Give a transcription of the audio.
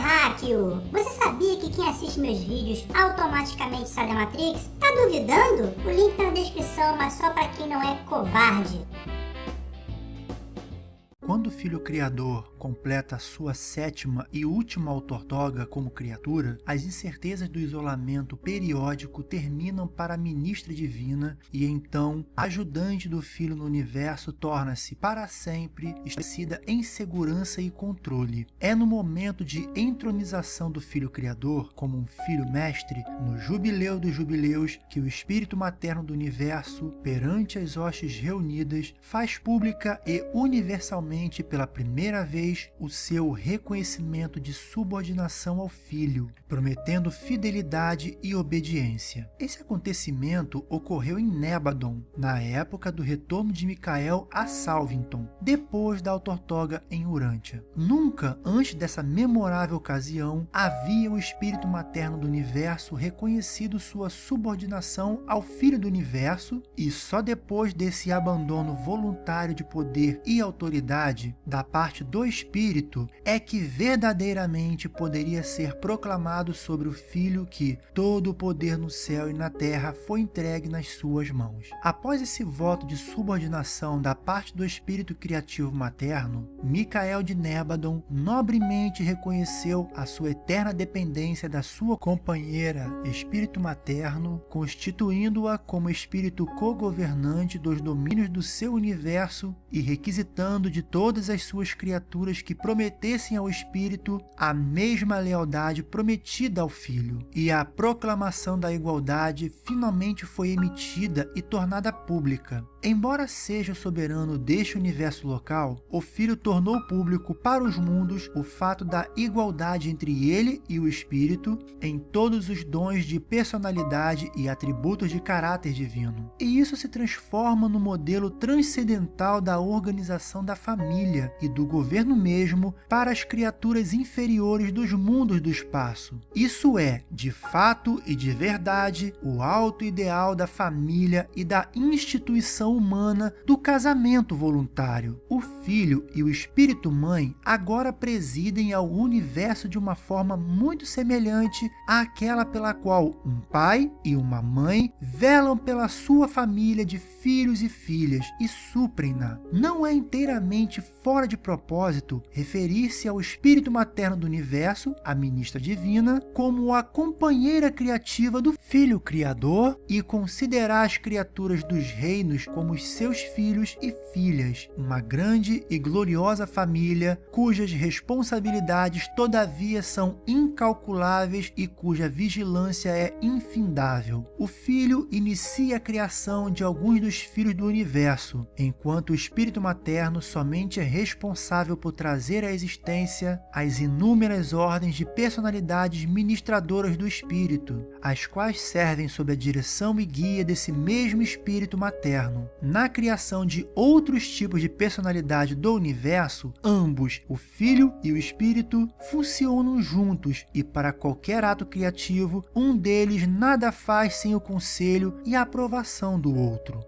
terráqueo! Você sabia que quem assiste meus vídeos automaticamente sai da Matrix? Tá duvidando? O link tá na descrição, mas só pra quem não é covarde. Quando o Filho Criador completa sua sétima e última autortoga como criatura, as incertezas do isolamento periódico terminam para a ministra divina e então ajudante do Filho no universo torna-se para sempre estabelecida em segurança e controle. É no momento de entronização do Filho Criador como um Filho Mestre, no Jubileu dos Jubileus, que o Espírito Materno do Universo, perante as hostes reunidas, faz pública e universalmente pela primeira vez o seu reconhecimento de subordinação ao filho, prometendo fidelidade e obediência. Esse acontecimento ocorreu em Nebadon, na época do retorno de Micael a Salvington, depois da autortoga em Urântia. Nunca antes dessa memorável ocasião havia o espírito materno do universo reconhecido sua subordinação ao filho do universo e só depois desse abandono voluntário de poder e autoridade vontade da parte do Espírito é que verdadeiramente poderia ser proclamado sobre o Filho que todo o poder no céu e na terra foi entregue nas suas mãos. Após esse voto de subordinação da parte do Espírito Criativo Materno, Micael de Nebadon nobremente reconheceu a sua eterna dependência da sua companheira, Espírito Materno, constituindo-a como Espírito co-governante dos domínios do seu universo e requisitando de todas as suas criaturas que prometessem ao Espírito a mesma lealdade prometida ao Filho. E a proclamação da igualdade finalmente foi emitida e tornada pública. Embora seja soberano deste universo local, o Filho tornou público para os mundos o fato da igualdade entre ele e o Espírito em todos os dons de personalidade e atributos de caráter divino. E isso se transforma no modelo transcendental da organização da família e do governo mesmo para as criaturas inferiores dos mundos do espaço. Isso é, de fato e de verdade, o alto ideal da família e da instituição humana do casamento voluntário. O Filho e o Espírito Mãe agora presidem ao universo de uma forma muito semelhante àquela pela qual um pai e uma mãe velam pela sua família de filhos e filhas e suprem-na. Não é inteiramente fora de propósito referir-se ao Espírito Materno do Universo, a ministra divina, como a companheira criativa do Filho Criador e considerar as criaturas dos reinos como os seus filhos e filhas, uma grande e gloriosa família cujas responsabilidades todavia são incalculáveis e cuja vigilância é infindável. O Filho inicia a criação de alguns dos filhos do universo, enquanto o Espírito Materno somente é responsável por trazer à existência as inúmeras ordens de personalidades ministradoras do Espírito, as quais servem sob a direção e guia desse mesmo Espírito Materno. Na criação de outros tipos de personalidade do universo, ambos, o Filho e o Espírito, funcionam juntos e para qualquer ato criativo, um deles nada faz sem o conselho e a aprovação do outro.